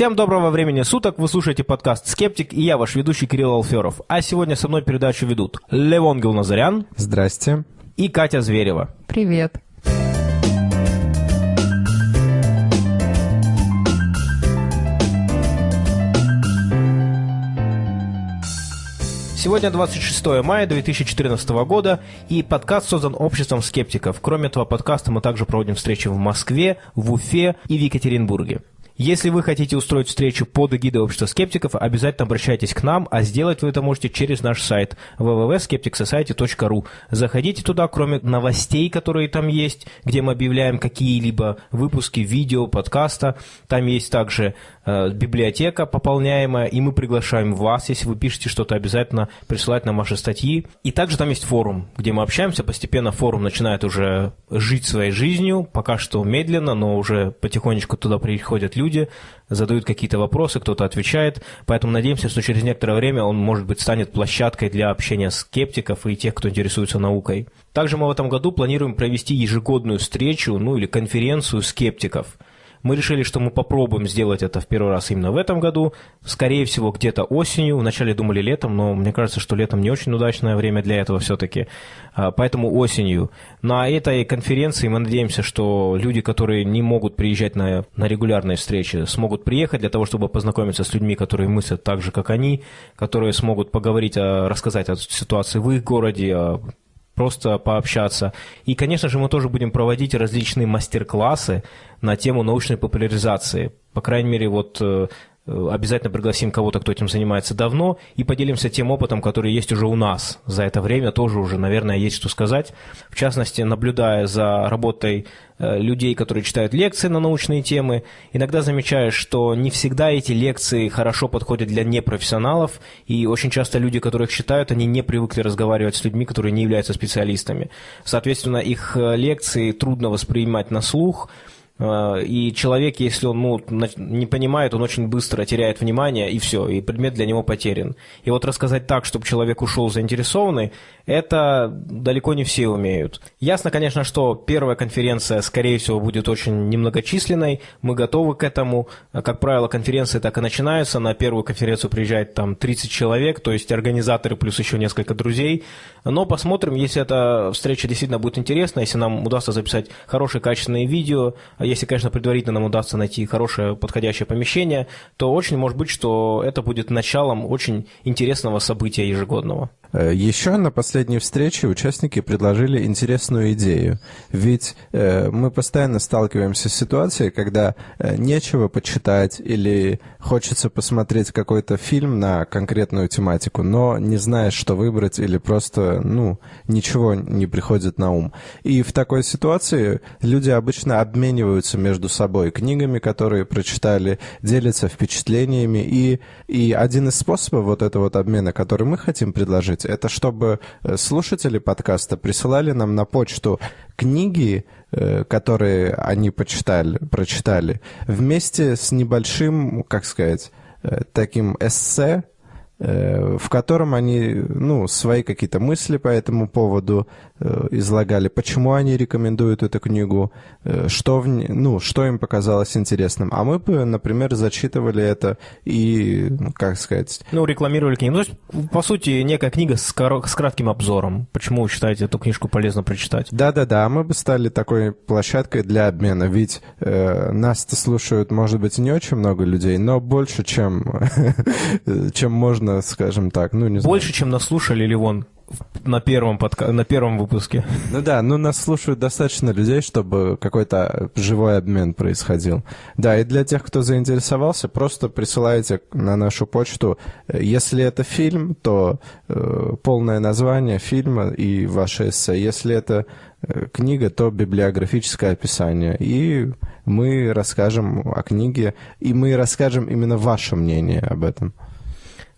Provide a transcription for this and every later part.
Всем доброго времени суток, вы слушаете подкаст «Скептик» и я, ваш ведущий Кирилл Алферов. А сегодня со мной передачу ведут Левон Гилназарян. Здрасте. И Катя Зверева. Привет. Сегодня 26 мая 2014 года, и подкаст создан обществом скептиков. Кроме этого подкаста мы также проводим встречи в Москве, в Уфе и в Екатеринбурге. Если вы хотите устроить встречу под эгидой общества скептиков, обязательно обращайтесь к нам, а сделать вы это можете через наш сайт www.skepticsociety.ru. Заходите туда, кроме новостей, которые там есть, где мы объявляем какие-либо выпуски видео, подкаста. Там есть также библиотека пополняемая, и мы приглашаем вас, если вы пишете что-то, обязательно присылать нам ваши статьи. И также там есть форум, где мы общаемся. Постепенно форум начинает уже жить своей жизнью, пока что медленно, но уже потихонечку туда приходят люди задают какие-то вопросы, кто-то отвечает, поэтому надеемся, что через некоторое время он, может быть, станет площадкой для общения скептиков и тех, кто интересуется наукой. Также мы в этом году планируем провести ежегодную встречу, ну или конференцию скептиков – мы решили, что мы попробуем сделать это в первый раз именно в этом году. Скорее всего, где-то осенью. Вначале думали летом, но мне кажется, что летом не очень удачное время для этого все-таки. А, поэтому осенью. На этой конференции мы надеемся, что люди, которые не могут приезжать на, на регулярные встречи, смогут приехать для того, чтобы познакомиться с людьми, которые мыслят так же, как они, которые смогут поговорить, рассказать о ситуации в их городе, просто пообщаться. И, конечно же, мы тоже будем проводить различные мастер-классы на тему научной популяризации. По крайней мере, вот э, обязательно пригласим кого-то, кто этим занимается давно, и поделимся тем опытом, который есть уже у нас. За это время тоже уже, наверное, есть что сказать. В частности, наблюдая за работой Э, людей, которые читают лекции на научные темы. Иногда замечаешь, что не всегда эти лекции хорошо подходят для непрофессионалов, и очень часто люди, которых читают, они не привыкли разговаривать с людьми, которые не являются специалистами. Соответственно, их э, лекции трудно воспринимать на слух, э, и человек, если он ну, не понимает, он очень быстро теряет внимание, и все, и предмет для него потерян. И вот рассказать так, чтобы человек ушел заинтересованный, это далеко не все умеют. Ясно, конечно, что первая конференция, скорее всего, будет очень немногочисленной. Мы готовы к этому. Как правило, конференции так и начинаются. На первую конференцию приезжает там 30 человек, то есть организаторы плюс еще несколько друзей. Но посмотрим, если эта встреча действительно будет интересна, если нам удастся записать хорошие качественные видео, если, конечно, предварительно нам удастся найти хорошее подходящее помещение, то очень может быть, что это будет началом очень интересного события ежегодного. Э, Еще на последней встрече участники предложили интересную идею. Ведь э, мы постоянно сталкиваемся с ситуацией, когда э, нечего почитать или хочется посмотреть какой-то фильм на конкретную тематику, но не знаешь, что выбрать или просто, ну, ничего не приходит на ум. И в такой ситуации люди обычно обмениваются между собой книгами, которые прочитали, делятся впечатлениями. И, и один из способов вот этого вот обмена, который мы хотим предложить, делать, это чтобы э, слушатели подкаста присылали нам на почту книги, э, которые они почитали, прочитали, вместе с небольшим, как сказать, э, таким эссе, в котором они ну, свои какие-то мысли по этому поводу излагали, почему они рекомендуют эту книгу, э, что, в, ну, что им показалось интересным. А мы бы, например, зачитывали это и, ну, как сказать... Ну, рекламировали книгу. Ну, то есть, по сути, некая книга с, кор- с кратким обзором. Почему вы считаете эту книжку полезно прочитать? Да-да-да, мы бы стали такой площадкой для обмена, ведь э, нас-то слушают, может быть, не очень много людей, но больше, чем, чем можно, скажем так, ну, не знаю. Больше, чем нас слушали, или вон на первом, подка... на первом выпуске. Ну да, ну нас слушают достаточно людей, чтобы какой-то живой обмен происходил. Да, и для тех, кто заинтересовался, просто присылайте на нашу почту. Если это фильм, то э, полное название фильма и ваше эссе. Если это э, книга, то библиографическое описание. И мы расскажем о книге, и мы расскажем именно ваше мнение об этом.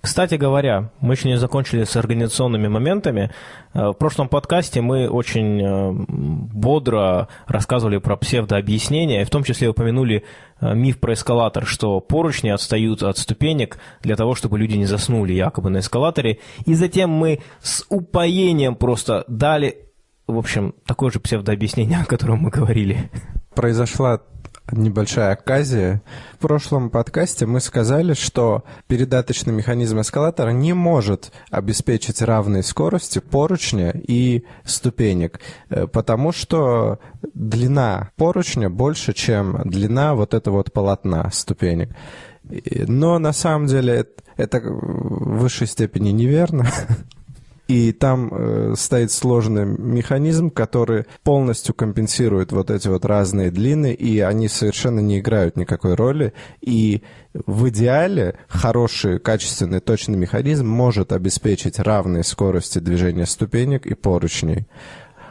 Кстати говоря, мы еще не закончили с организационными моментами. Э, в прошлом подкасте мы очень э, бодро рассказывали про псевдообъяснения, и в том числе упомянули э, миф про эскалатор, что поручни отстают от ступенек для того, чтобы люди не заснули якобы на эскалаторе. И затем мы с упоением просто дали, в общем, такое же псевдообъяснение, о котором мы говорили. Произошла небольшая оказия. В прошлом подкасте мы сказали, что передаточный механизм эскалатора не может обеспечить равной скорости поручня и ступенек, э, потому что длина поручня больше, чем длина вот этого вот полотна ступенек. Но на самом деле это в высшей степени неверно. И там э, стоит сложный механизм, который полностью компенсирует вот эти вот разные длины, и они совершенно не играют никакой роли. И в идеале хороший, качественный, точный механизм может обеспечить равные скорости движения ступенек и поручней.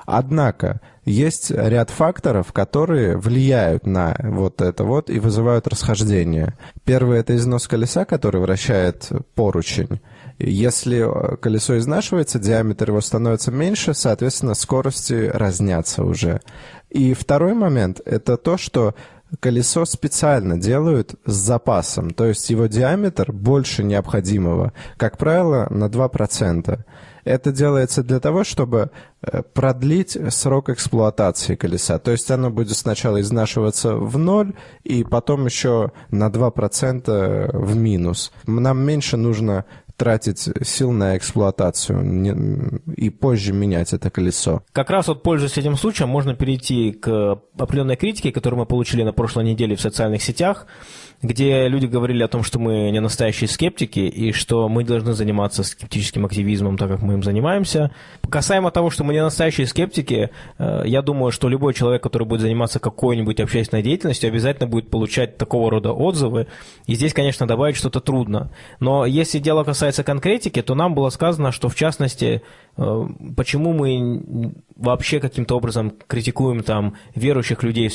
Однако есть ряд факторов, которые влияют на вот это вот и вызывают расхождение. Первый – это износ колеса, который вращает поручень. Если э, колесо изнашивается, диаметр его становится меньше, соответственно, скорости разнятся уже. И второй момент – это то, что колесо специально делают с запасом, то есть его диаметр больше необходимого, как правило, на 2%. Это делается для того, чтобы э, продлить срок эксплуатации колеса. То есть оно будет сначала изнашиваться в ноль, и потом еще на 2% в минус. Нам меньше нужно тратить сил на эксплуатацию и позже менять это колесо. Как раз вот пользуясь этим случаем, можно перейти к определенной критике, которую мы получили на прошлой неделе в социальных сетях где люди говорили о том, что мы не настоящие скептики и что мы должны заниматься скептическим активизмом, так как мы им занимаемся. Касаемо того, что мы не настоящие скептики, э, я думаю, что любой человек, который будет заниматься какой-нибудь общественной деятельностью, обязательно будет получать такого рода отзывы. И здесь, конечно, добавить что-то трудно. Но если дело касается конкретики, то нам было сказано, что в частности, э, почему мы вообще каким-то образом критикуем там верующих людей в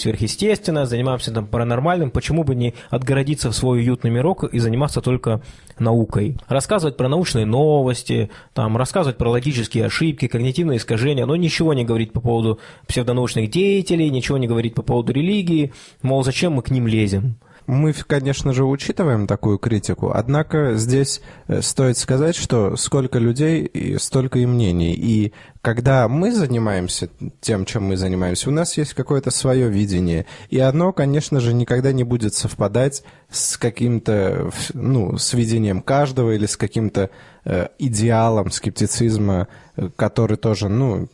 занимаемся там паранормальным, почему бы не отгородиться в свой уютный мирок и заниматься только наукой. Рассказывать про научные новости, там, рассказывать про логические ошибки, когнитивные искажения, но ничего не говорить по поводу псевдонаучных деятелей, ничего не говорить по поводу религии, мол, зачем мы к ним лезем. Мы, конечно же, учитываем такую критику, однако здесь э, стоит сказать, что сколько людей, столько и мнений. И когда мы занимаемся тем, чем мы занимаемся, у нас есть какое-то свое видение. И оно, конечно же, никогда не будет совпадать с каким-то, ну, с видением каждого или с каким-то э, идеалом скептицизма, э, который тоже, ну,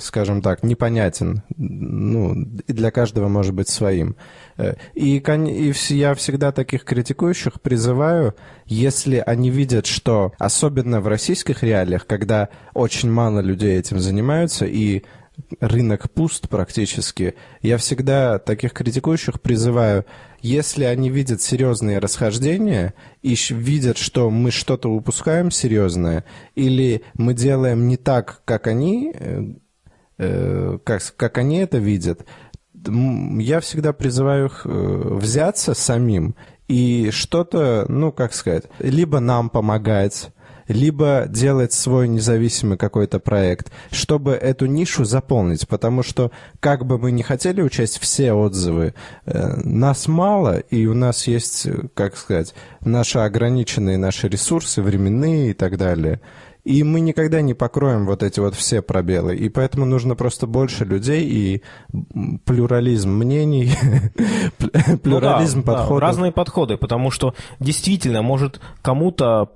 скажем так, непонятен, ну, и для каждого может быть своим. Э, и, и я всегда таких критикующих призываю, если они видят, что, особенно в российских реалиях, когда очень мало людей этим занимаются, и рынок пуст практически, я всегда таких критикующих призываю, если они видят серьезные расхождения и видят, что мы что-то упускаем серьезное, или мы делаем не так, как они, э, э как, как они это видят, я всегда призываю их э, взяться самим и что-то, ну, как сказать, либо нам помогать, либо делать свой независимый какой-то проект, чтобы эту нишу заполнить, потому что как бы мы не хотели учесть все отзывы, э, нас мало, и у нас есть, как сказать, наши ограниченные наши ресурсы, временные и так далее – и мы никогда не покроем вот эти вот все пробелы. И поэтому нужно просто больше людей и плюрализм мнений, плюрализм подходов. разные подходы, потому что действительно, может, кому-то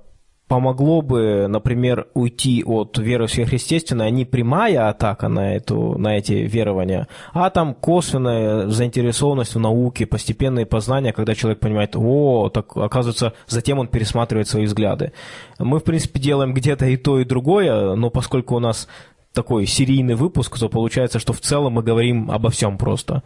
помогло бы, например, уйти от веры в сверхъестественное не прямая атака на, эту, на эти верования, а там косвенная заинтересованность в науке, постепенные познания, когда человек понимает, о, так оказывается, затем он пересматривает свои взгляды. Мы, в принципе, делаем где-то и то, и другое, но поскольку у нас такой серийный выпуск, то получается, что в целом мы говорим обо всем просто.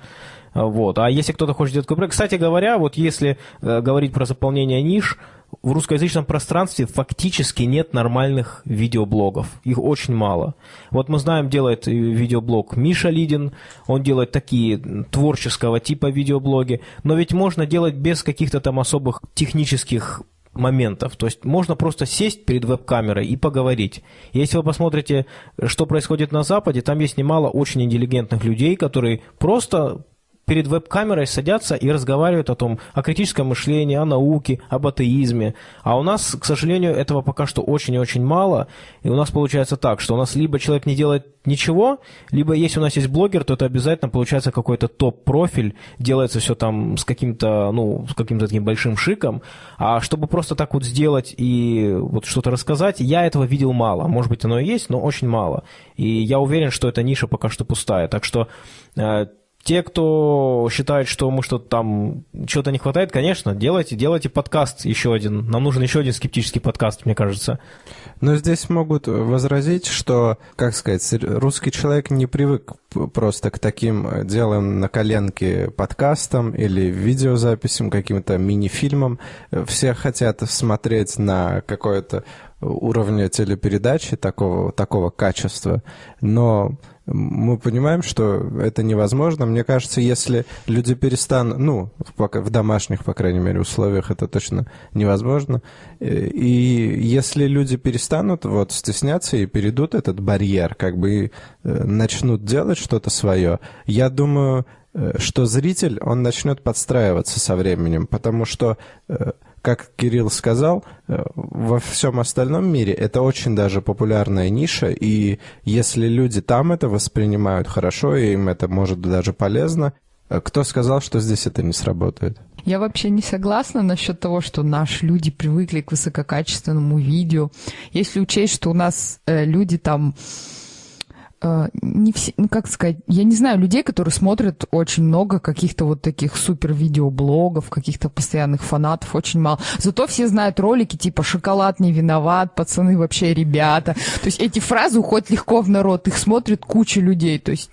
Вот. А если кто-то хочет проект... Кстати говоря, вот если э, говорить про заполнение ниш, в русскоязычном пространстве фактически нет нормальных видеоблогов. Их очень мало. Вот мы знаем, делает видеоблог Миша Лидин, он делает такие творческого типа видеоблоги, но ведь можно делать без каких-то там особых технических моментов. То есть можно просто сесть перед веб-камерой и поговорить. Если вы посмотрите, что происходит на Западе, там есть немало очень интеллигентных людей, которые просто перед веб-камерой садятся и разговаривают о том, о критическом мышлении, о науке, об атеизме. А у нас, к сожалению, этого пока что очень и очень мало. И у нас получается так, что у нас либо человек не делает ничего, либо если у нас есть блогер, то это обязательно получается какой-то топ-профиль, делается все там с каким-то, ну, с каким-то таким большим шиком. А чтобы просто так вот сделать и вот что-то рассказать, я этого видел мало. Может быть, оно и есть, но очень мало. И я уверен, что эта ниша пока что пустая. Так что э, те, кто считает, что мы что-то там, чего-то не хватает, конечно, делайте, делайте подкаст еще один. Нам нужен еще один скептический подкаст, мне кажется. Но здесь могут возразить, что, как сказать, русский человек не привык просто к таким делам на коленке подкастам или видеозаписям, каким-то мини-фильмам. Все хотят смотреть на какое-то уровня телепередачи такого, такого качества, но мы понимаем, что это невозможно. Мне кажется, если люди перестанут, ну, в домашних, по крайней мере, условиях это точно невозможно. И если люди перестанут вот стесняться и перейдут этот барьер, как бы э, начнут делать что-то свое, я думаю, э, что зритель, он начнет подстраиваться со временем, потому что э, как Кирилл сказал, во всем остальном мире это очень даже популярная ниша, и если люди там это воспринимают хорошо, и им это может даже полезно, кто сказал, что здесь это не сработает? Я вообще не согласна насчет того, что наши люди привыкли к высококачественному видео. Если учесть, что у нас э, люди там Э, не все, ну как сказать, я не знаю людей, которые смотрят очень много каких-то вот таких супер видеоблогов, каких-то постоянных фанатов, очень мало. Зато все знают ролики типа «Шоколад не виноват», «Пацаны вообще ребята». То есть эти фразы уходят легко в народ, их смотрит куча людей. То есть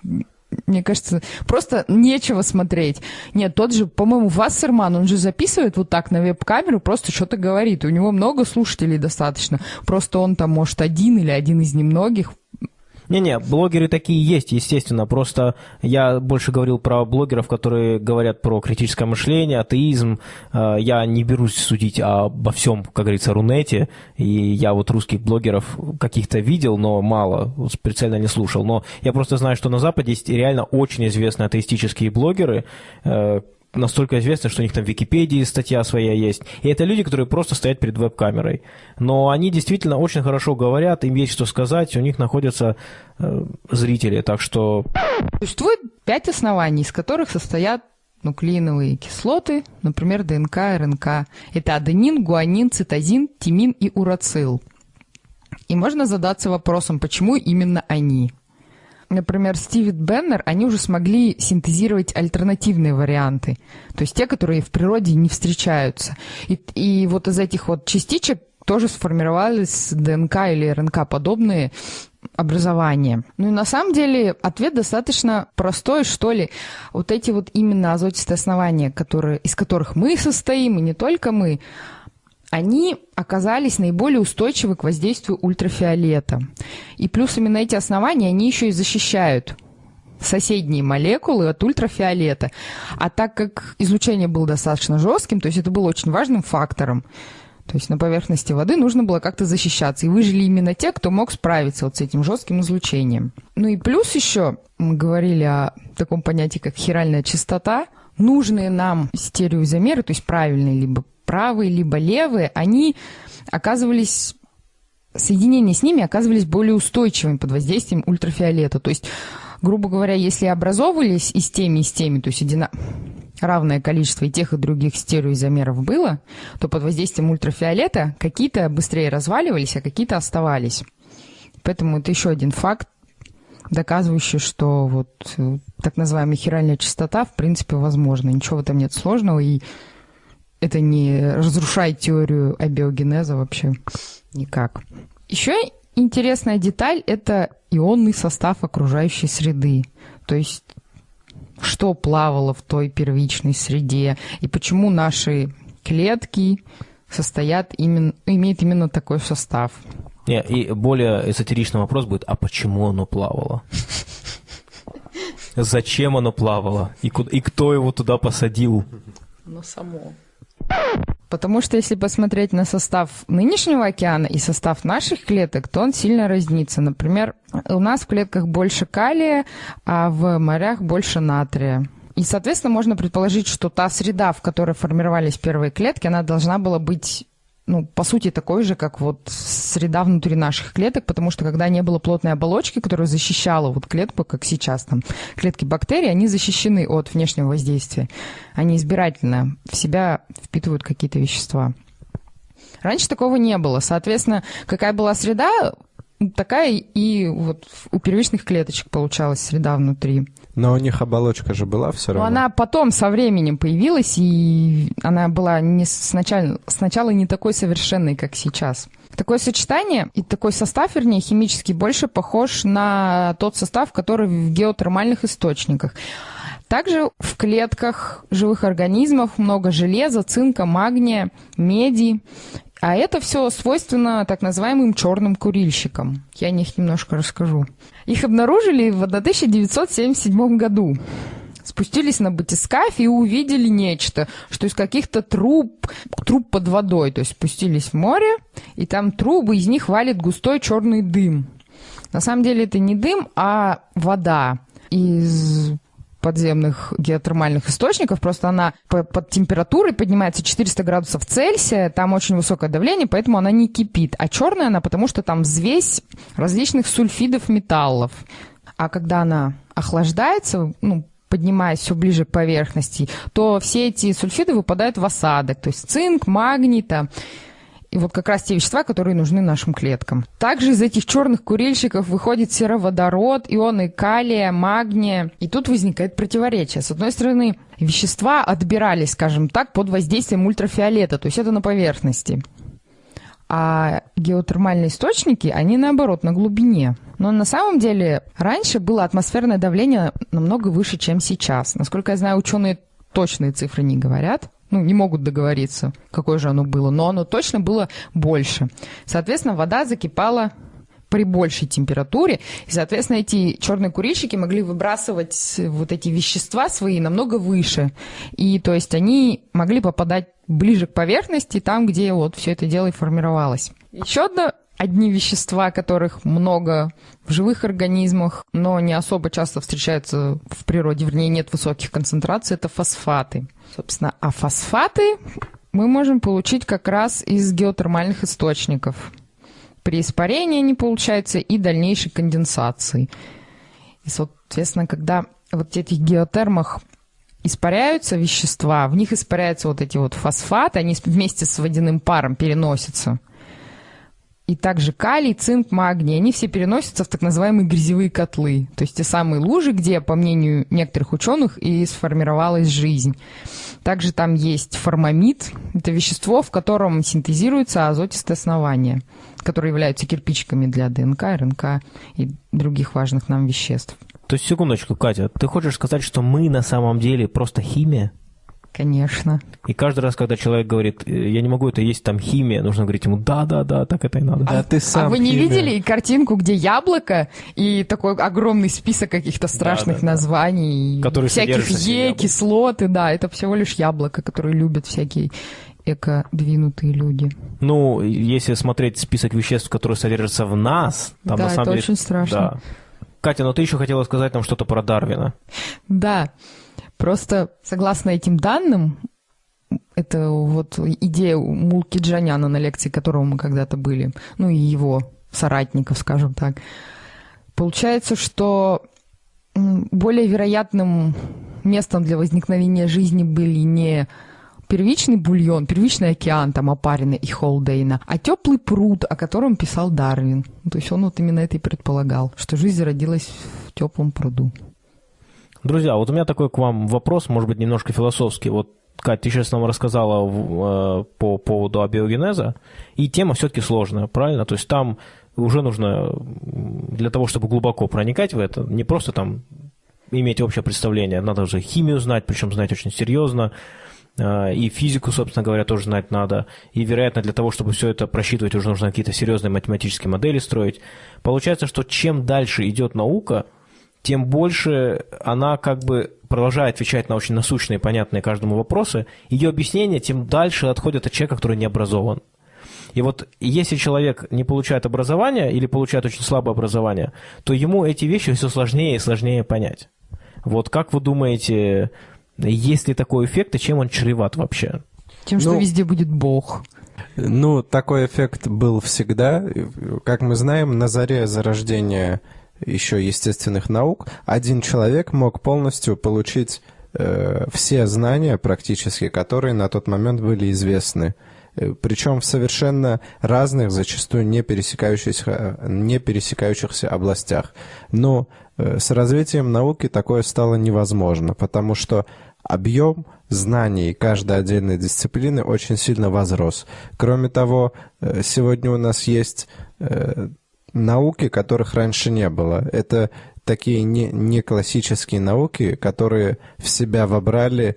мне кажется, просто нечего смотреть. Нет, тот же, по-моему, Вассерман, он же записывает вот так на веб-камеру, просто что-то говорит. У него много слушателей достаточно. Просто он там, может, один или один из немногих не-не, блогеры такие есть, естественно. Просто я больше говорил про блогеров, которые говорят про критическое мышление, атеизм. Э, я не берусь судить обо всем, как говорится, Рунете. И я вот русских блогеров каких-то видел, но мало, специально не слушал. Но я просто знаю, что на Западе есть реально очень известные атеистические блогеры, э, настолько известны, что у них там в Википедии статья своя есть. И это люди, которые просто стоят перед веб-камерой. Но они действительно очень хорошо говорят, им есть что сказать, у них находятся э, зрители, так что... Существует пять оснований, из которых состоят нуклеиновые кислоты, например, ДНК, РНК. Это аденин, гуанин, цитозин, тимин и урацил. И можно задаться вопросом, почему именно они? Например, Стивет Беннер, они уже смогли синтезировать альтернативные варианты, то есть те, которые в природе не встречаются. И, и вот из этих вот частичек тоже сформировались ДНК или РНК подобные образования. Ну и на самом деле ответ достаточно простой, что ли. Вот эти вот именно азотистые основания, которые, из которых мы состоим, и не только мы, они оказались наиболее устойчивы к воздействию ультрафиолета. И плюс именно эти основания, они еще и защищают соседние молекулы от ультрафиолета. А так как излучение было достаточно жестким, то есть это было очень важным фактором, то есть на поверхности воды нужно было как-то защищаться. И выжили именно те, кто мог справиться вот с этим жестким излучением. Ну и плюс еще мы говорили о таком понятии, как хиральная частота. Нужные нам стереоизомеры, то есть правильные либо правые, либо левые, они оказывались соединения с ними оказывались более устойчивыми под воздействием ультрафиолета. То есть, грубо говоря, если образовывались и с теми, и с теми, то есть одина... равное количество и тех, и других стереоизомеров было, то под воздействием ультрафиолета какие-то быстрее разваливались, а какие-то оставались. Поэтому это еще один факт, доказывающий, что вот э, так называемая хиральная частота в принципе возможна. Ничего в этом нет сложного, и это не разрушает теорию абиогенеза вообще никак. Еще интересная деталь – это ионный состав окружающей среды. То есть что плавало в той первичной среде и почему наши клетки состоят именно, имеют именно такой состав. Не, и более эзотеричный вопрос будет, а почему оно плавало? Зачем оно плавало? И, куда, и кто его туда посадил? Ну, само. Потому что если посмотреть на состав нынешнего океана и состав наших клеток, то он сильно разнится. Например, у нас в клетках больше калия, а в морях больше натрия. И, соответственно, можно предположить, что та среда, в которой формировались первые клетки, она должна была быть ну, по сути, такой же, как вот среда внутри наших клеток, потому что когда не было плотной оболочки, которая защищала вот клетку, как сейчас там, клетки бактерий, они защищены от внешнего воздействия. Они избирательно в себя впитывают какие-то вещества. Раньше такого не было. Соответственно, какая была среда, такая и вот у первичных клеточек получалась среда внутри. Но у них оболочка же была все равно. Но она потом со временем появилась, и она была не сначала, сначала не такой совершенной, как сейчас. Такое сочетание и такой состав, вернее, химический, больше похож на тот состав, который в геотермальных источниках. Также в клетках живых организмов много железа, цинка, магния, меди. А это все свойственно так называемым черным курильщикам. Я о них немножко расскажу. Их обнаружили в 1977 году. Спустились на батискаф и увидели нечто, что из каких-то труб, труб под водой, то есть спустились в море, и там трубы, из них валит густой черный дым. На самом деле это не дым, а вода из подземных геотермальных источников, просто она под температурой поднимается 400 градусов Цельсия, там очень высокое давление, поэтому она не кипит. А черная она, потому что там взвесь различных сульфидов металлов. А когда она охлаждается, ну, поднимаясь все ближе к поверхности, то все эти сульфиды выпадают в осадок, то есть цинк, магний, там, и вот как раз те вещества, которые нужны нашим клеткам. Также из этих черных курильщиков выходит сероводород, ионы калия, магния. И тут возникает противоречие. С одной стороны, вещества отбирались, скажем так, под воздействием ультрафиолета, то есть это на поверхности. А геотермальные источники, они наоборот, на глубине. Но на самом деле раньше было атмосферное давление намного выше, чем сейчас. Насколько я знаю, ученые точные цифры не говорят ну, не могут договориться, какое же оно было, но оно точно было больше. Соответственно, вода закипала при большей температуре, и, соответственно, эти черные курильщики могли выбрасывать вот эти вещества свои намного выше. И, то есть, они могли попадать ближе к поверхности, там, где вот все это дело и формировалось. Еще одно одни вещества, которых много в живых организмах, но не особо часто встречаются в природе, вернее, нет высоких концентраций, это фосфаты. Собственно, а фосфаты мы можем получить как раз из геотермальных источников. При испарении они получаются и дальнейшей конденсации. И, соответственно, когда вот в этих геотермах испаряются вещества, в них испаряются вот эти вот фосфаты, они вместе с водяным паром переносятся – и также калий, цинк, магний, они все переносятся в так называемые грязевые котлы, то есть те самые лужи, где, по мнению некоторых ученых, и сформировалась жизнь. Также там есть формамид, это вещество, в котором синтезируются азотистые основания, которые являются кирпичиками для ДНК, РНК и других важных нам веществ. То есть, секундочку, Катя, ты хочешь сказать, что мы на самом деле просто химия? Конечно. И каждый раз, когда человек говорит, «Э, я не могу это есть, там химия, нужно говорить ему, да-да-да, так это и надо. А, ты сам а вы не химия. видели картинку, где яблоко и такой огромный список каких-то страшных Да, да, да. названий, Которые всяких Е, кислоты, да, это всего лишь яблоко, которые любят всякие эко-двинутые люди. Ну, если смотреть список веществ, которые содержатся в нас, там Да, на самом это деле... очень страшно. Да. Катя, но ты еще хотела сказать нам что-то про Дарвина. Да, просто согласно этим данным, это вот идея Мулки Джаняна, на лекции которого мы когда-то были, ну и его соратников, скажем так. Получается, что более вероятным местом для возникновения жизни были не первичный бульон, первичный океан, там, опаренный и Холдейна, а теплый пруд, о котором писал Дарвин. То есть он вот именно это и предполагал, что жизнь зародилась в теплом пруду. Друзья, вот у меня такой к вам вопрос, может быть, немножко философский. Вот, Катя, ты сейчас нам рассказала э, по поводу абиогенеза, и тема все-таки сложная, правильно? То есть там уже нужно для того, чтобы глубоко проникать в это, не просто там иметь общее представление, надо уже химию знать, причем знать очень серьезно, э, и физику, собственно говоря, тоже знать надо. И, вероятно, для того, чтобы все это просчитывать, уже нужно какие-то серьезные математические модели строить. Получается, что чем дальше идет наука, тем больше она как бы продолжая отвечать на очень насущные, понятные каждому вопросы, ее объяснения тем дальше отходят от человека, который не образован. И вот если человек не получает образование или получает очень слабое образование, то ему эти вещи все сложнее и сложнее понять. Вот как вы думаете, есть ли такой эффект и чем он чреват вообще? Тем, что Ну, везде будет Бог. Ну, такой эффект был всегда. Как мы знаем, на заре зарождения еще естественных наук один человек мог полностью получить э, все знания практически, которые на тот момент были известны. Э, Причем в совершенно разных, зачастую не пересекающихся, не пересекающихся областях. Но э, с развитием науки такое стало невозможно, потому что объем знаний каждой отдельной дисциплины очень сильно возрос. Кроме того, э, сегодня у нас есть науки, которых раньше не было. Это такие не, не классические науки, которые в себя вобрали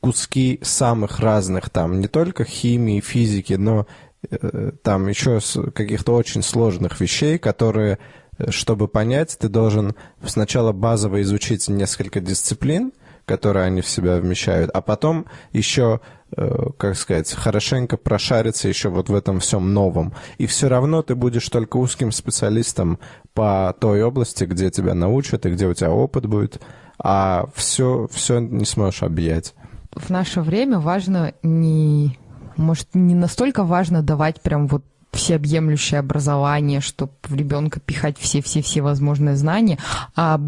куски самых разных, там, не только химии, физики, но э, там еще каких-то очень сложных вещей, которые, э, чтобы понять, ты должен сначала базово изучить несколько дисциплин, которые они в себя вмещают, а потом еще, э, как сказать, хорошенько прошариться еще вот в этом всем новом. И все равно ты будешь только узким специалистом по той области, где тебя научат и где у тебя опыт будет, а все, все не сможешь объять. В наше время важно не... Может, не настолько важно давать прям вот всеобъемлющее образование, чтобы в ребенка пихать все-все-все возможные знания, а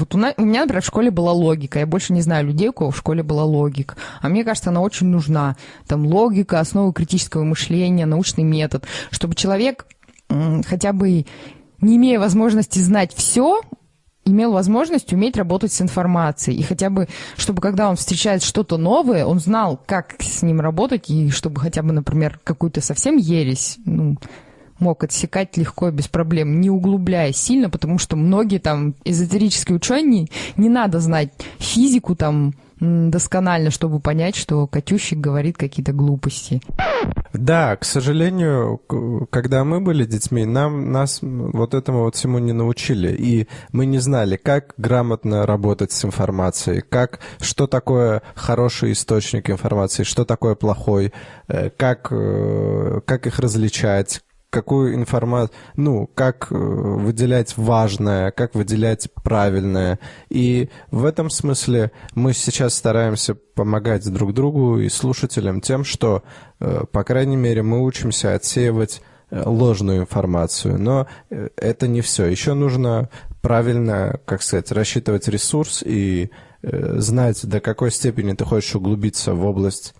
вот у, на- у меня, например, в школе была логика. Я больше не знаю людей, у кого в школе была логика. А мне кажется, она очень нужна. Там логика, основы критического мышления, научный метод, чтобы человек хотя бы не имея возможности знать все, имел возможность уметь работать с информацией. И хотя бы, чтобы когда он встречает что-то новое, он знал, как с ним работать, и чтобы хотя бы, например, какую-то совсем ересь, ну, мог отсекать легко и без проблем, не углубляясь сильно, потому что многие там эзотерические ученые, не надо знать физику там досконально, чтобы понять, что Катющик говорит какие-то глупости. Да, к сожалению, когда мы были детьми, нам нас вот этому вот всему не научили, и мы не знали, как грамотно работать с информацией, как что такое хороший источник информации, что такое плохой, э, как э, как их различать, какую информацию, ну, как э, выделять важное, как выделять правильное. И в этом смысле мы сейчас стараемся помогать друг другу и слушателям тем, что, э, по крайней мере, мы учимся отсеивать э, ложную информацию. Но это не все. Еще нужно правильно, как сказать, рассчитывать ресурс и знать, до какой степени ты хочешь углубиться в область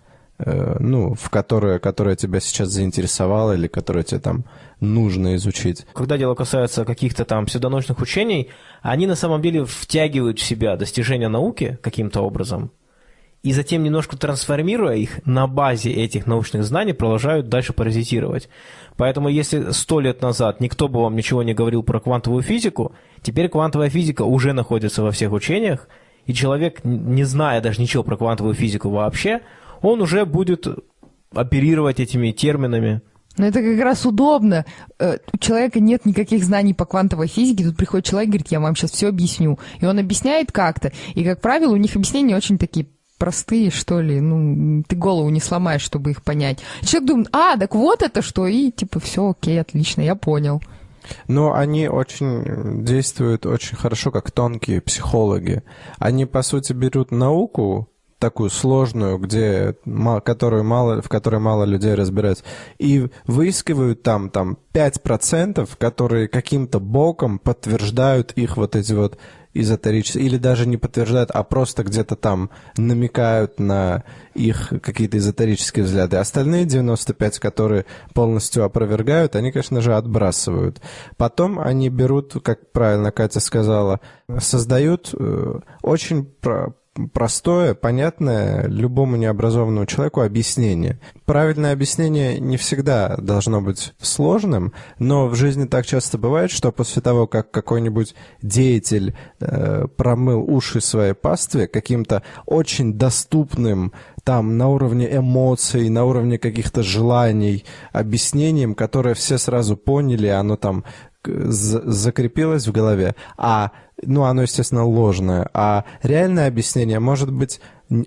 ну, в которая, которая тебя сейчас заинтересовала или которая тебе там нужно изучить. Когда дело касается каких-то там псевдонаучных учений, они на самом деле втягивают в себя достижения науки каким-то образом, и затем, немножко трансформируя их на базе этих научных знаний, продолжают дальше паразитировать. Поэтому если сто лет назад никто бы вам ничего не говорил про квантовую физику, теперь квантовая физика уже находится во всех учениях, и человек, не зная даже ничего про квантовую физику вообще, он уже будет оперировать этими терминами. Но это как раз удобно. Э, У человека нет никаких знаний по квантовой физике. Тут приходит человек и говорит, я вам сейчас все объясню. И он объясняет как-то. И, как правило, у них объяснения очень такие простые, что ли. Ну, ты голову не сломаешь, чтобы их понять. Человек думает, а, так вот это что. И типа, все, окей, отлично, я понял. Но они очень действуют очень хорошо, как тонкие психологи. Они, по сути, берут науку, такую сложную, где, которую мало, в которой мало людей разбирается, и выискивают там, там 5%, которые каким-то боком подтверждают их вот эти вот эзотерические, или даже не подтверждают, а просто где-то там намекают на их какие-то эзотерические взгляды. Остальные 95, которые полностью опровергают, они, конечно же, отбрасывают. Потом они берут, как правильно Катя сказала, создают э, очень простое, понятное любому необразованному человеку объяснение. Правильное объяснение не всегда должно быть сложным, но в жизни так часто бывает, что после того, как какой-нибудь деятель э, промыл уши своей пастве каким-то очень доступным там на уровне эмоций, на уровне каких-то желаний, объяснением, которое все сразу поняли, оно там за- закрепилось в голове, а ну, оно, естественно, ложное, а реальное объяснение может быть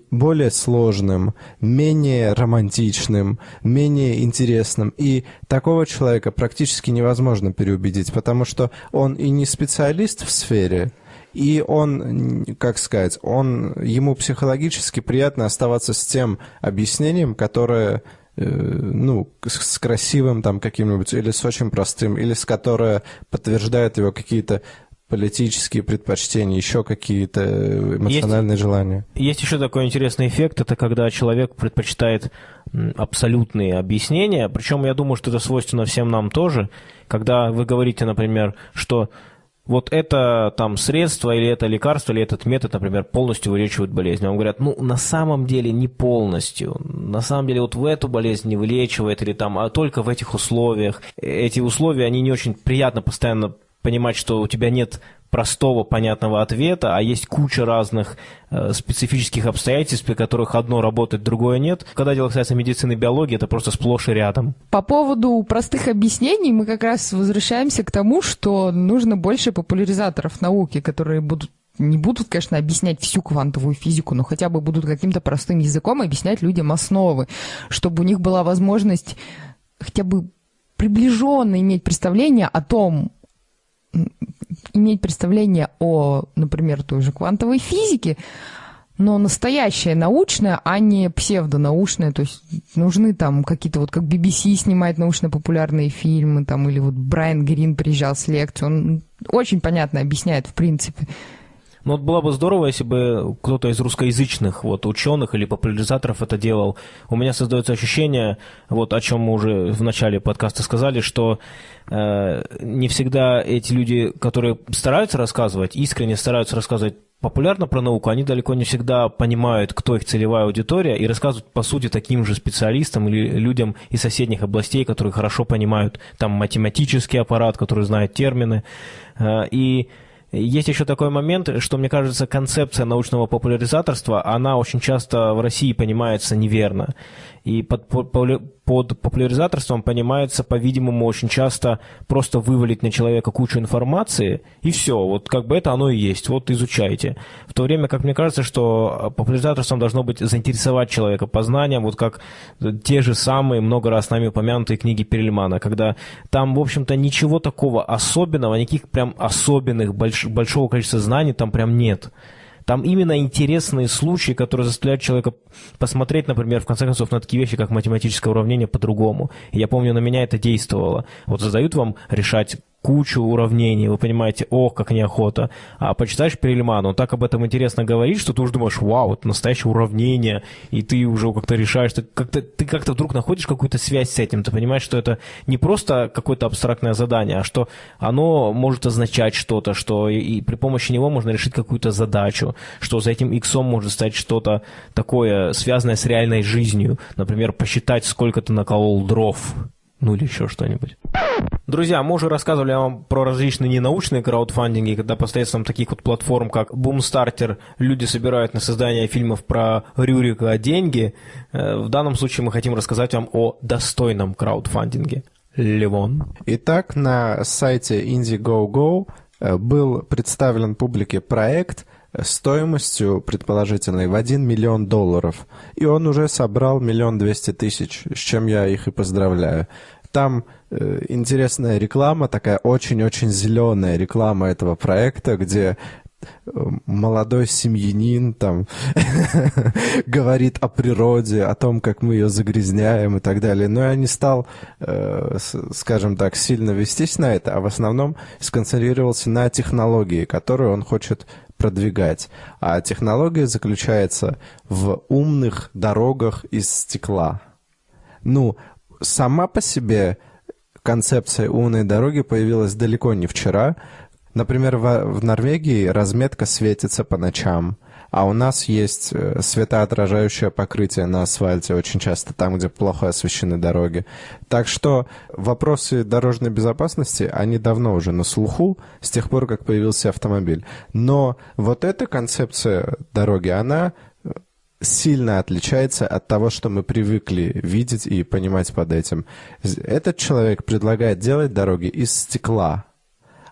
более сложным, менее романтичным, менее интересным. И такого человека практически невозможно переубедить, потому что он и не специалист в сфере, И он, как сказать, он, ему психологически приятно оставаться с тем объяснением, которое э, ну, с красивым там каким-нибудь, или с очень простым, или с которое подтверждает его какие-то политические предпочтения, еще какие-то эмоциональные есть, желания. Есть еще такой интересный эффект, это когда человек предпочитает абсолютные объяснения, причем я думаю, что это свойственно всем нам тоже, когда вы говорите, например, что вот это там средство или это лекарство или этот метод, например, полностью вылечивает болезнь. Вам говорят, ну, на самом деле не полностью. На самом деле вот в эту болезнь не вылечивает или там, а только в этих условиях. Эти условия, они не очень приятно постоянно понимать, что у тебя нет простого, понятного ответа, а есть куча разных э, специфических обстоятельств, при которых одно работает, другое нет. Когда дело касается медицины и биологии, это просто сплошь и рядом. По поводу простых объяснений мы как раз возвращаемся к тому, что нужно больше популяризаторов науки, которые будут не будут, конечно, объяснять всю квантовую физику, но хотя бы будут каким-то простым языком объяснять людям основы, чтобы у них была возможность хотя бы приближенно иметь представление о том, иметь представление о, например, той же квантовой физике, но настоящее научное, а не псевдонаучное. То есть нужны там какие-то вот как BBC снимает научно-популярные фильмы, там, или вот Брайан Грин приезжал с лекцией. Он очень понятно объясняет, в принципе. Ну вот было бы здорово, если бы кто-то из русскоязычных вот, ученых или популяризаторов это делал. У меня создается ощущение, вот о чем мы уже в начале подкаста сказали, что э, не всегда эти люди, которые стараются рассказывать, искренне стараются рассказывать популярно про науку, они далеко не всегда понимают, кто их целевая аудитория, и рассказывают, по сути, таким же специалистам или людям из соседних областей, которые хорошо понимают там математический аппарат, который знает термины. Э, и есть еще такой момент, что, мне кажется, концепция научного популяризаторства, она очень часто в России понимается неверно. И под, под популяризаторством понимается, по-видимому, очень часто просто вывалить на человека кучу информации, и все, вот как бы это оно и есть, вот изучайте. В то время, как мне кажется, что популяризаторством должно быть заинтересовать человека познанием, вот как те же самые много раз нами упомянутые книги Перельмана, когда там, в общем-то, ничего такого особенного, никаких прям особенных больш, большого количества знаний там прям нет. Там именно интересные случаи, которые заставляют человека посмотреть, например, в конце концов, на такие вещи, как математическое уравнение по-другому. я помню, на меня это действовало. Вот задают вам решать кучу уравнений, вы понимаете, ох, как неохота. А почитаешь Перельмана, он так об этом интересно говорит, что ты уже думаешь, вау, это настоящее уравнение, и ты уже как-то решаешь, ты как-то, ты как-то вдруг находишь какую-то связь с этим, ты понимаешь, что это не просто какое-то абстрактное задание, а что оно может означать что-то, что и, и при помощи него можно решить какую-то задачу, что за этим иксом может стать что-то такое, связанное с реальной жизнью, например, посчитать, сколько ты наколол дров, ну или еще что-нибудь. Друзья, мы уже рассказывали вам про различные ненаучные краудфандинги, когда посредством таких вот платформ, как Boomstarter, люди собирают на создание фильмов про Рюрика деньги. Э, в данном случае мы хотим рассказать вам о достойном краудфандинге. Левон. Итак, на сайте Indiegogo э, был представлен публике проект стоимостью предположительной в 1 миллион долларов. И он уже собрал миллион двести тысяч, с чем я их и поздравляю. Там э, интересная реклама, такая очень-очень зеленая реклама этого проекта, где э, молодой семьянин там говорит о природе, о том, как мы ее загрязняем и так далее. Но я не стал, э, скажем так, сильно вестись на это, а в основном сконцентрировался на технологии, которую он хочет продвигать. А технология заключается в умных дорогах из стекла. Ну, сама по себе концепция умной дороги появилась далеко не вчера. Например, в, Норвегии разметка светится по ночам, а у нас есть э, светоотражающее покрытие на асфальте очень часто там, где плохо освещены дороги. Так что вопросы дорожной безопасности, они давно уже на слуху, с тех пор, как появился автомобиль. Но вот эта концепция дороги, она сильно отличается от того, что мы привыкли видеть и понимать под этим. Этот человек предлагает делать дороги из стекла,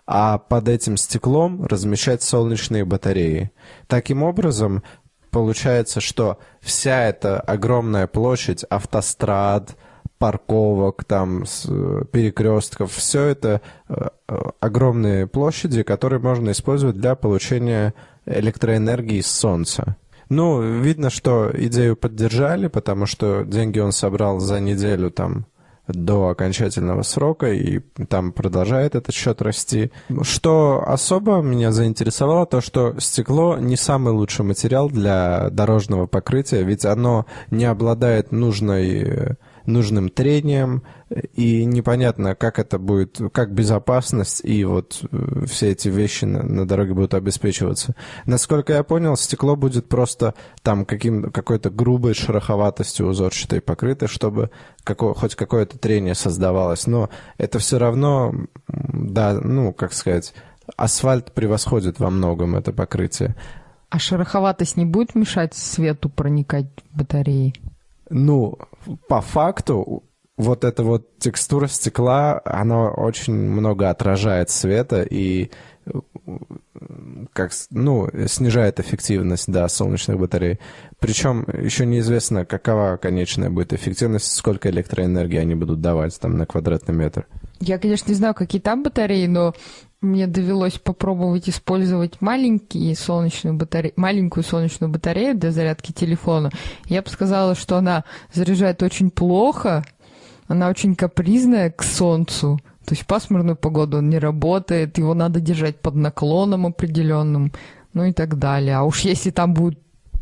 а под этим стеклом размещать солнечные батареи. Таким образом, получается, что вся эта огромная площадь автострад, парковок, там, с, перекрестков. Все это огромные площади, которые можно использовать для получения электроэнергии с солнца. Ну, видно, что идею поддержали, потому что деньги он собрал за неделю там до окончательного срока, и там продолжает этот счет расти. Что особо меня заинтересовало, то что стекло не самый лучший материал для дорожного покрытия, ведь оно не обладает нужной нужным трением, и непонятно, как это будет, как безопасность и вот э, все эти вещи на, на дороге будут обеспечиваться. Насколько я понял, стекло будет просто там каким, какой-то грубой шероховатостью узорчатой покрыто, чтобы какое, хоть какое-то трение создавалось. Но это все равно, да, ну, как сказать, асфальт превосходит во многом это покрытие. А шероховатость не будет мешать свету проникать в батареи? Ну, по факту, вот эта вот текстура стекла, она очень много отражает света и как, ну, снижает эффективность, да, солнечных батарей. Причем еще неизвестно, какова конечная будет эффективность, сколько электроэнергии они будут давать там на квадратный метр. Я, конечно, не знаю, какие там батареи, но мне довелось попробовать использовать маленькие солнечную батарею, маленькую солнечную батарею для зарядки телефона. Я бы сказала, что она заряжает очень плохо, она очень капризная к солнцу. То есть пасмурную погоду он не работает, его надо держать под наклоном определенным, ну и так далее. А уж если там будет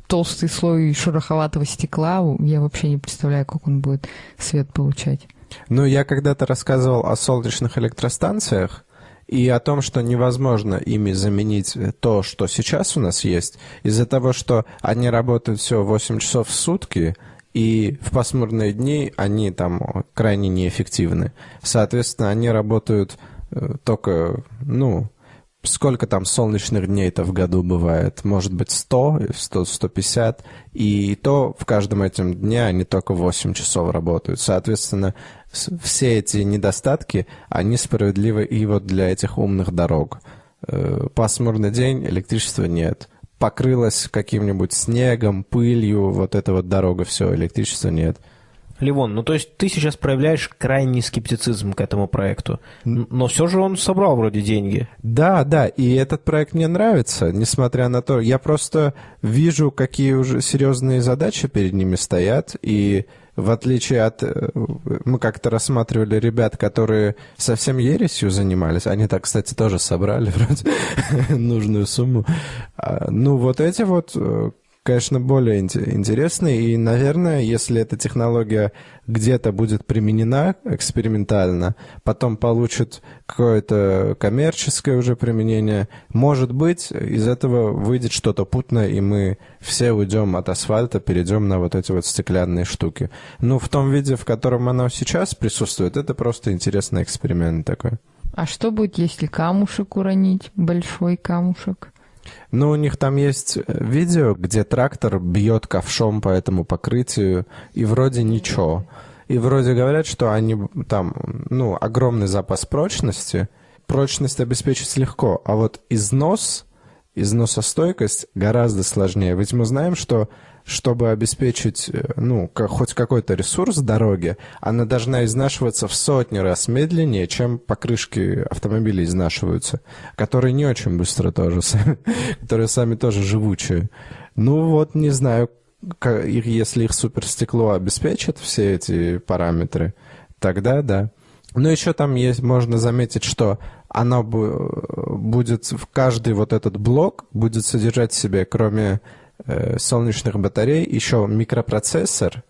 толстый слой шероховатого стекла, я вообще не представляю, как он будет свет получать. Ну, я когда-то рассказывал о солнечных электростанциях, и о том, что невозможно ими заменить то, что сейчас у нас есть, из-за того, что они работают всего 8 часов в сутки, и в пасмурные дни они там крайне неэффективны. Соответственно, они работают э, только, ну, сколько там солнечных дней-то в году бывает? Может быть, 100, 100, 150. И то в каждом этом дне они только 8 часов работают. Соответственно, все эти недостатки, они справедливы и вот для этих умных дорог. Э, пасмурный день, электричества нет. Покрылась каким-нибудь снегом, пылью, вот эта вот дорога, все, электричества нет. Ливон, ну то есть ты сейчас проявляешь крайний скептицизм к этому проекту, но все же он собрал вроде деньги. Да, да, и этот проект мне нравится, несмотря на то, я просто вижу, какие уже серьезные задачи перед ними стоят, и в отличие от... Э, мы как-то рассматривали ребят, которые совсем ересью занимались. Они так, кстати, тоже собрали вроде нужную сумму. А, ну, вот эти вот э, конечно, более интересный. И, наверное, если эта технология где-то будет применена экспериментально, потом получит какое-то коммерческое уже применение, может быть, из этого выйдет что-то путное, и мы все уйдем от асфальта, перейдем на вот эти вот стеклянные штуки. Ну, в том виде, в котором оно сейчас присутствует, это просто интересный эксперимент такой. А что будет, если камушек уронить, большой камушек? Ну, у них там есть э, видео, где трактор бьет ковшом по этому покрытию, и вроде ничего. И вроде говорят, что они там, ну, огромный запас прочности. Прочность обеспечить легко, а вот износ, износостойкость гораздо сложнее. Ведь мы знаем, что чтобы обеспечить, э, ну, как, хоть какой-то ресурс дороги, она должна изнашиваться в сотни раз медленнее, чем покрышки автомобилей изнашиваются, которые не очень быстро тоже, которые сами тоже живучие. Ну вот, не знаю, если их суперстекло обеспечит все эти параметры, тогда да. Но еще там есть, можно заметить, что оно будет, в каждый вот этот блок будет содержать в себе, кроме солнечных батарей еще микропроцессор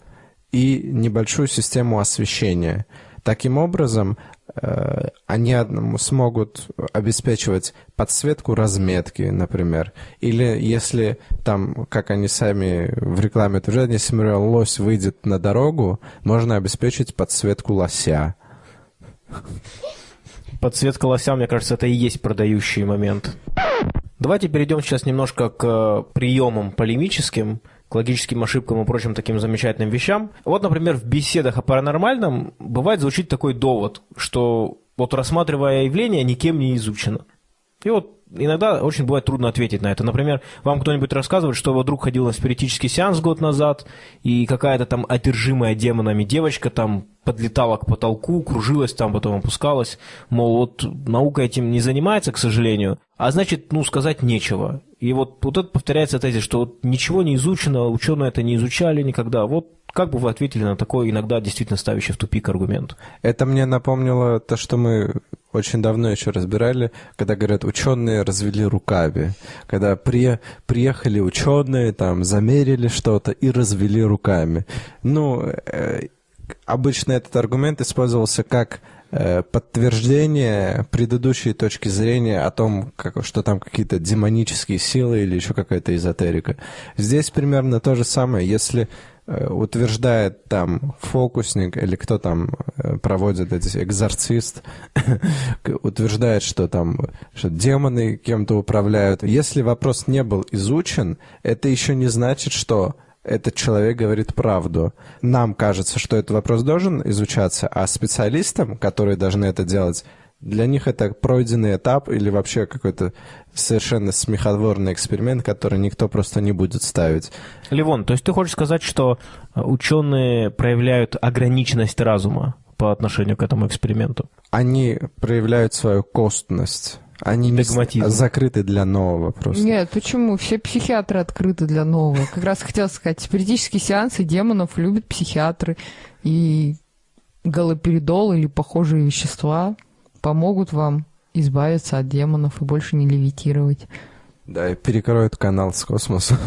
и небольшую систему освещения. Таким образом, э, они смогут обеспечивать подсветку разметки, например. Или если там, как они сами в рекламе утверждают, если, например, лось выйдет на дорогу, можно обеспечить подсветку лося. Подсветка лося, мне кажется, это и есть продающий момент. Давайте перейдем сейчас немножко к э, приемам полемическим, к логическим ошибкам и прочим таким замечательным вещам. Вот, например, в беседах о паранормальном бывает звучит такой довод, что вот рассматривая явление никем не изучено. И вот иногда очень бывает трудно ответить на это. Например, вам кто-нибудь рассказывает, что его друг ходил на спиритический сеанс год назад, и какая-то там одержимая демонами девочка там подлетала к потолку, кружилась там, потом опускалась. Мол, вот наука этим не занимается, к сожалению, а значит, ну, сказать нечего. И вот, вот это повторяется тезис, что вот ничего не изучено, ученые это не изучали никогда. Вот как бы вы ответили на такой иногда действительно ставящий в тупик аргумент? Это мне напомнило то, что мы очень давно еще разбирали, когда говорят, ученые развели руками. Когда при, приехали ученые, там, замерили что-то и развели руками. Ну, э, обычно этот аргумент использовался как э, подтверждение предыдущей точки зрения о том, как, что там какие-то демонические силы или еще какая-то эзотерика. Здесь примерно то же самое. Если Э, утверждает там фокусник или кто там э, проводит эти экзорцист, утверждает, что там что демоны кем-то управляют. Если вопрос не был изучен, это еще не значит, что этот человек говорит правду. Нам кажется, что этот вопрос должен изучаться, а специалистам, которые должны это делать, для них это пройденный этап или вообще какой-то совершенно смехотворный эксперимент, который никто просто не будет ставить. Ливон, то есть ты хочешь сказать, что э, ученые проявляют ограниченность разума по отношению к этому эксперименту? Они проявляют свою костность. Они не закрыты для нового просто. Нет, почему? Все психиатры открыты для нового. Как раз хотел сказать, спиритические сеансы демонов любят психиатры. И галоперидол или похожие вещества – помогут вам избавиться от демонов и больше не левитировать. Да, и перекроют канал с космоса.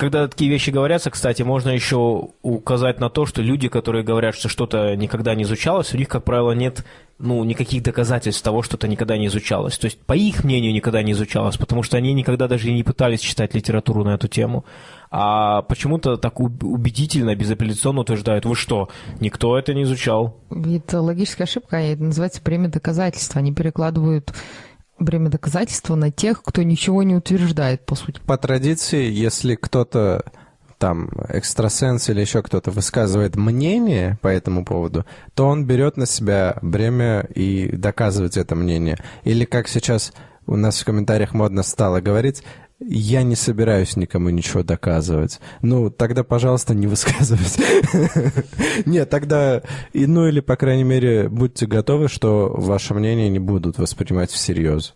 Когда такие вещи говорятся, кстати, можно еще указать на то, что люди, которые говорят, что что-то никогда не изучалось, у них, как правило, нет ну, никаких доказательств того, что это никогда не изучалось. То есть, по их мнению, никогда не изучалось, потому что они никогда даже и не пытались читать литературу на эту тему. А почему-то так убедительно, безапелляционно утверждают, вы что, никто это не изучал? Это логическая ошибка, это называется бремя доказательства. Они перекладывают бремя доказательства на тех, кто ничего не утверждает, по сути. По традиции, если кто-то там экстрасенс или еще кто-то высказывает мнение по этому поводу, то он берет на себя бремя и доказывать это мнение. Или как сейчас у нас в комментариях модно стало говорить, я не собираюсь никому ничего доказывать. Ну, тогда, пожалуйста, не высказывайте. Нет, тогда, ну или, по крайней мере, будьте готовы, что ваше мнение не будут воспринимать всерьез.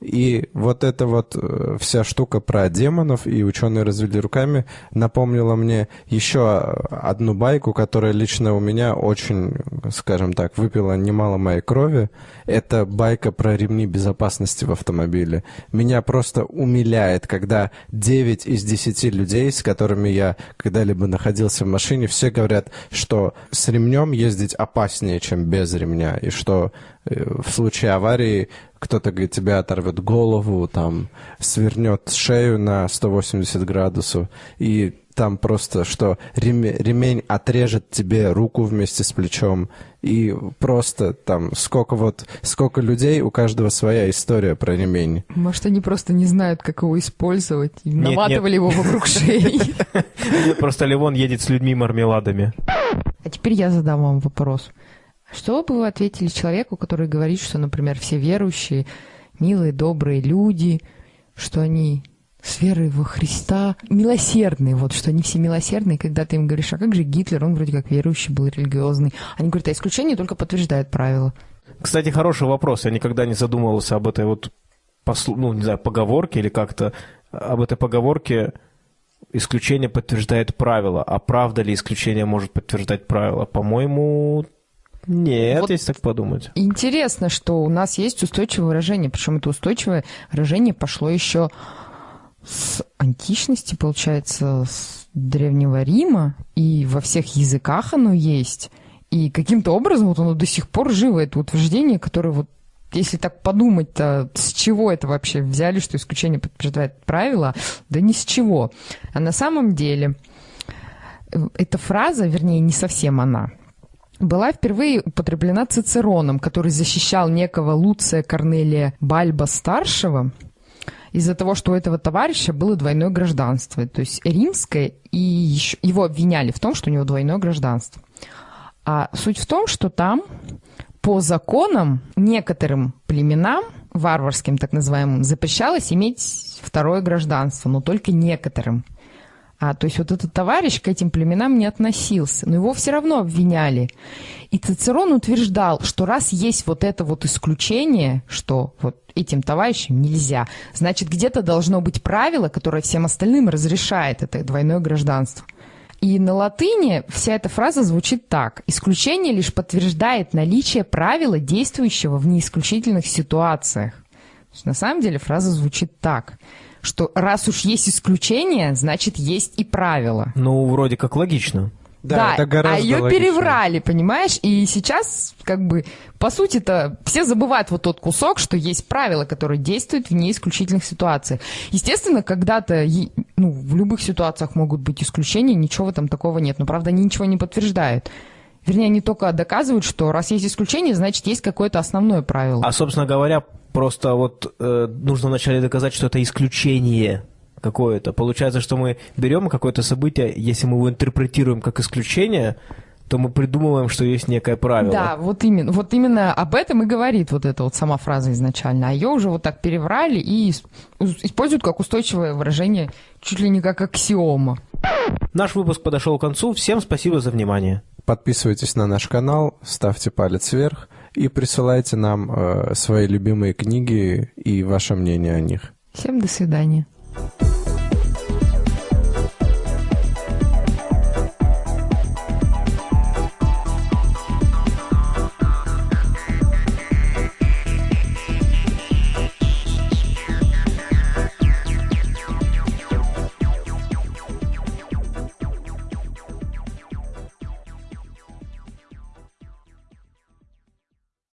И вот эта вот э, вся штука про демонов и ученые развели руками напомнила мне еще одну байку, которая лично у меня очень, скажем так, выпила немало моей крови. Это байка про ремни безопасности в автомобиле. Меня просто умиляет, когда 9 из 10 людей, с которыми я когда-либо находился в машине, все говорят, что с ремнем ездить опаснее, чем без ремня, и что в случае аварии кто-то, говорит, тебя оторвет голову, там, свернет шею на 180 градусов, и там просто, что ремень, ремень отрежет тебе руку вместе с плечом, и просто там сколько вот, сколько людей, у каждого своя история про ремень. Может, они просто не знают, как его использовать, и нет, наматывали нет. его вокруг шеи. Просто Левон едет с людьми-мармеладами. А теперь я задам вам вопрос. Что бы вы ответили человеку, который говорит, что, например, все верующие, милые, добрые люди, что они с верой во Христа милосердные, вот, что они все милосердные, когда ты им говоришь, а как же Гитлер, он вроде как верующий был, религиозный. Они говорят, а исключение только подтверждает правила. Кстати, хороший вопрос. Я никогда не задумывался об этой вот, ну, не знаю, поговорке или как-то, об этой поговорке исключение подтверждает правило. А правда ли исключение может подтверждать правило? По-моему, нет, вот если так подумать. Интересно, что у нас есть устойчивое выражение, причем это устойчивое выражение пошло еще с античности, получается, с Древнего Рима, и во всех языках оно есть. И каким-то образом вот оно до сих пор живо, это утверждение, которое вот если так подумать-то, с чего это вообще взяли, что исключение подтверждает правило? Да ни с чего. А на самом деле э, эта фраза, вернее, не совсем она, была впервые употреблена Цицероном, который защищал некого Луция Корнелия Бальба-старшего из-за того, что у этого товарища было двойное гражданство, то есть римское, и еще, его обвиняли в том, что у него двойное гражданство. А суть в том, что там по законам некоторым племенам, варварским так называемым, запрещалось иметь второе гражданство, но только некоторым. А, то есть вот этот товарищ к этим племенам не относился, но его все равно обвиняли. И Цицерон утверждал, что раз есть вот это вот исключение, что вот этим товарищам нельзя, значит, где-то должно быть правило, которое всем остальным разрешает это двойное гражданство. И на латыни вся эта фраза звучит так. Исключение лишь подтверждает наличие правила, действующего в неисключительных ситуациях. На самом деле фраза звучит так что раз уж есть исключение, значит есть и правила. Ну, вроде как логично. Да, Да, это гораздо а ее логичнее. переврали, понимаешь? И сейчас, как бы, по сути-то, все забывают вот тот кусок, что есть правила, которые действуют в неисключительных ситуациях. Естественно, когда-то, ну, в любых ситуациях могут быть исключения, ничего там такого нет. Но, правда, они ничего не подтверждают. Вернее, они только доказывают, что раз есть исключение, значит, есть какое-то основное правило. А, собственно говоря, просто вот э, нужно вначале доказать, что это исключение какое-то. Получается, что мы берем какое-то событие, если мы его интерпретируем как исключение, то мы придумываем, что есть некое правило. Да, вот именно, вот именно об этом и говорит вот эта вот сама фраза изначально. А ее уже вот так переврали и ис- используют как устойчивое выражение, чуть ли не как аксиома. Наш выпуск подошел к концу. Всем спасибо за внимание. Подписывайтесь на наш канал, ставьте палец вверх и присылайте нам э, свои любимые книги и ваше мнение о них. Всем до свидания.